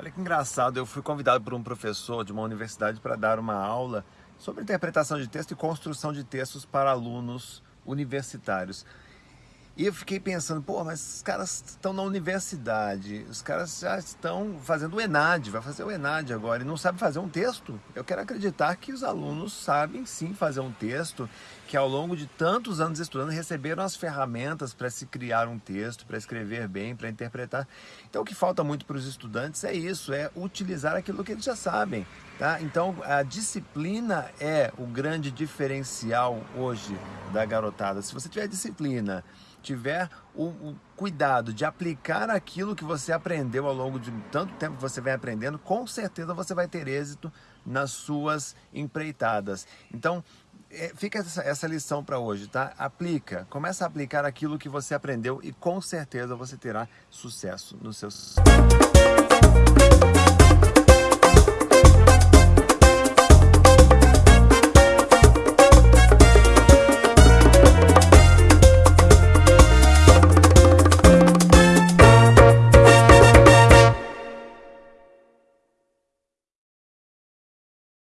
Olha que engraçado, eu fui convidado por um professor de uma universidade para dar uma aula sobre interpretação de texto e construção de textos para alunos universitários. E eu fiquei pensando, pô, mas os caras estão na universidade, os caras já estão fazendo o ENAD, vai fazer o ENAD agora e não sabe fazer um texto. Eu quero acreditar que os alunos sabem sim fazer um texto, que ao longo de tantos anos estudando receberam as ferramentas para se criar um texto, para escrever bem, para interpretar. Então o que falta muito para os estudantes é isso, é utilizar aquilo que eles já sabem. Tá? Então a disciplina é o grande diferencial hoje da garotada. Se você tiver disciplina, tiver o, o, cuidado de aplicar aquilo que você aprendeu ao longo de tanto tempo que você vem aprendendo, com certeza você vai ter êxito nas suas empreitadas. Então, é, fica essa, essa lição para hoje, tá? Aplica, começa a aplicar aquilo que você aprendeu e com certeza você terá sucesso nos seus...